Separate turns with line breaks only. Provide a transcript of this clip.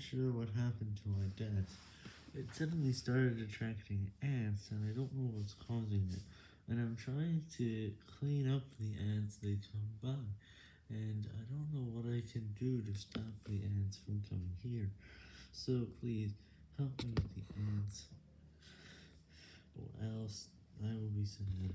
sure what happened to my desk. It suddenly started attracting ants, and I don't know what's causing it. And I'm trying to clean up the ants they come by, and I don't know what I can do to stop the ants from coming here. So please, help me with the ants, or else I will be sending.